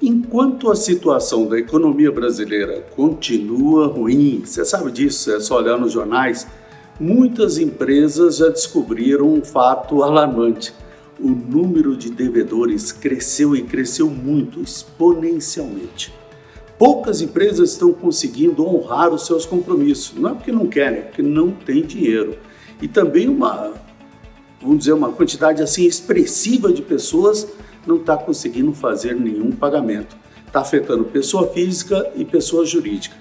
Enquanto a situação da economia brasileira continua ruim, você sabe disso, é só olhar nos jornais, muitas empresas já descobriram um fato alarmante. O número de devedores cresceu e cresceu muito, exponencialmente. Poucas empresas estão conseguindo honrar os seus compromissos. Não é porque não querem, é porque não tem dinheiro. E também uma, vamos dizer, uma quantidade assim expressiva de pessoas não está conseguindo fazer nenhum pagamento. Está afetando pessoa física e pessoa jurídica.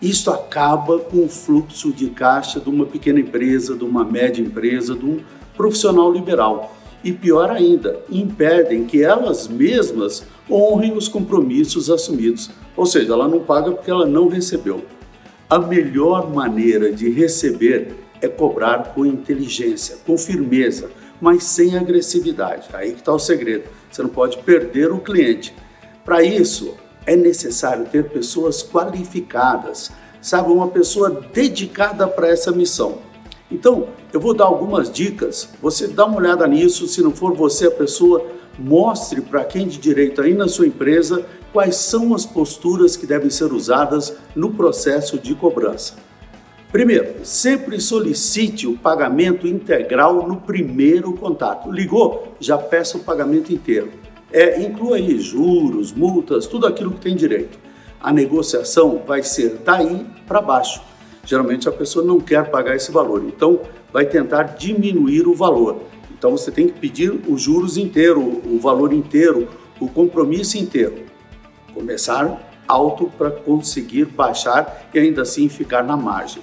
Isso acaba com o fluxo de caixa de uma pequena empresa, de uma média empresa, de um profissional liberal. E pior ainda, impedem que elas mesmas honrem os compromissos assumidos. Ou seja, ela não paga porque ela não recebeu. A melhor maneira de receber é cobrar com inteligência, com firmeza, mas sem agressividade. Aí que está o segredo. Você não pode perder o cliente. Para isso, é necessário ter pessoas qualificadas, sabe, uma pessoa dedicada para essa missão. Então, eu vou dar algumas dicas, você dá uma olhada nisso, se não for você a pessoa, mostre para quem de direito aí na sua empresa quais são as posturas que devem ser usadas no processo de cobrança. Primeiro, sempre solicite o pagamento integral no primeiro contato. Ligou? Já peça o pagamento inteiro. É, inclua aí juros, multas, tudo aquilo que tem direito. A negociação vai ser daí para baixo. Geralmente a pessoa não quer pagar esse valor, então vai tentar diminuir o valor. Então você tem que pedir os juros inteiro, o valor inteiro, o compromisso inteiro. Começar alto para conseguir baixar e ainda assim ficar na margem.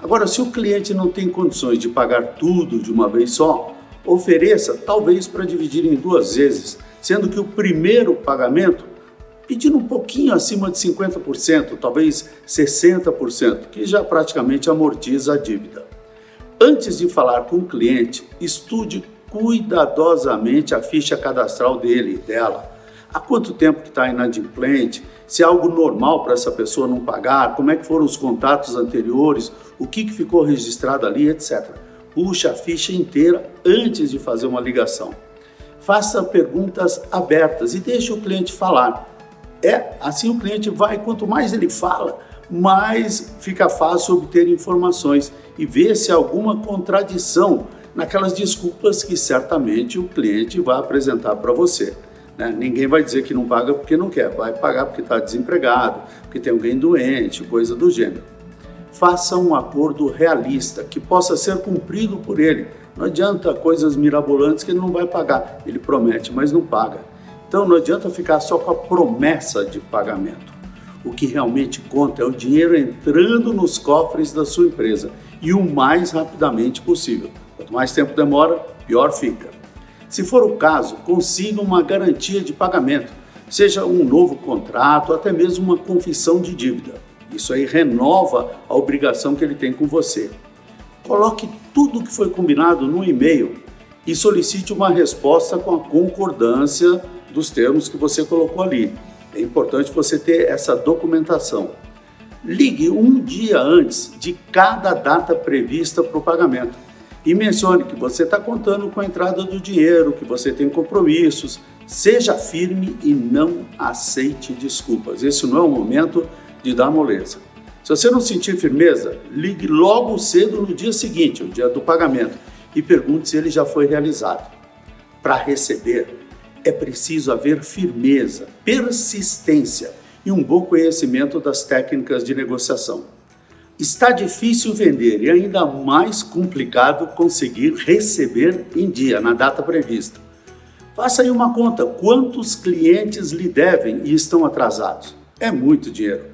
Agora, se o cliente não tem condições de pagar tudo de uma vez só, ofereça talvez para dividir em duas vezes, sendo que o primeiro pagamento pedindo um pouquinho acima de 50%, talvez 60%, que já praticamente amortiza a dívida. Antes de falar com o cliente, estude cuidadosamente a ficha cadastral dele e dela. Há quanto tempo que está inadimplente, se é algo normal para essa pessoa não pagar, como é que foram os contatos anteriores, o que, que ficou registrado ali, etc. Puxa a ficha inteira antes de fazer uma ligação. Faça perguntas abertas e deixe o cliente falar. É, assim o cliente vai, quanto mais ele fala, mais fica fácil obter informações e ver se há alguma contradição naquelas desculpas que certamente o cliente vai apresentar para você. Né? Ninguém vai dizer que não paga porque não quer, vai pagar porque está desempregado, porque tem alguém doente, coisa do gênero. Faça um acordo realista que possa ser cumprido por ele. Não adianta coisas mirabolantes que ele não vai pagar. Ele promete, mas não paga. Então não adianta ficar só com a promessa de pagamento. O que realmente conta é o dinheiro entrando nos cofres da sua empresa e o mais rapidamente possível. Quanto mais tempo demora, pior fica. Se for o caso, consiga uma garantia de pagamento, seja um novo contrato, até mesmo uma confissão de dívida. Isso aí renova a obrigação que ele tem com você. Coloque tudo o que foi combinado no e-mail e solicite uma resposta com a concordância dos termos que você colocou ali. É importante você ter essa documentação. Ligue um dia antes de cada data prevista para o pagamento e mencione que você está contando com a entrada do dinheiro, que você tem compromissos. Seja firme e não aceite desculpas. Esse não é o momento de dar moleza. Se você não sentir firmeza, ligue logo cedo no dia seguinte, o dia do pagamento, e pergunte se ele já foi realizado. Para receber, é preciso haver firmeza, persistência e um bom conhecimento das técnicas de negociação. Está difícil vender e ainda mais complicado conseguir receber em dia, na data prevista. Faça aí uma conta, quantos clientes lhe devem e estão atrasados? É muito dinheiro.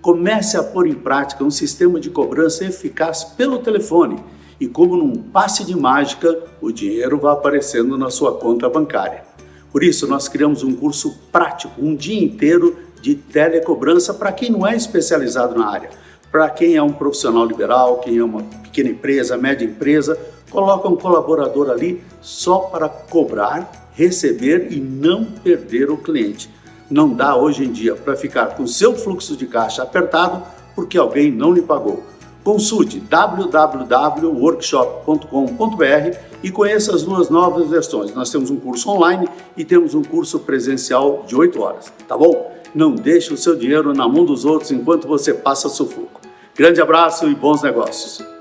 Comece a pôr em prática um sistema de cobrança eficaz pelo telefone e como num passe de mágica, o dinheiro vai aparecendo na sua conta bancária. Por isso, nós criamos um curso prático, um dia inteiro de telecobrança para quem não é especializado na área. Para quem é um profissional liberal, quem é uma pequena empresa, média empresa, coloca um colaborador ali só para cobrar, receber e não perder o cliente. Não dá hoje em dia para ficar com seu fluxo de caixa apertado porque alguém não lhe pagou. Consulte www.workshop.com.br e conheça as duas novas versões. Nós temos um curso online e temos um curso presencial de 8 horas, tá bom? Não deixe o seu dinheiro na mão dos outros enquanto você passa sufoco. Grande abraço e bons negócios!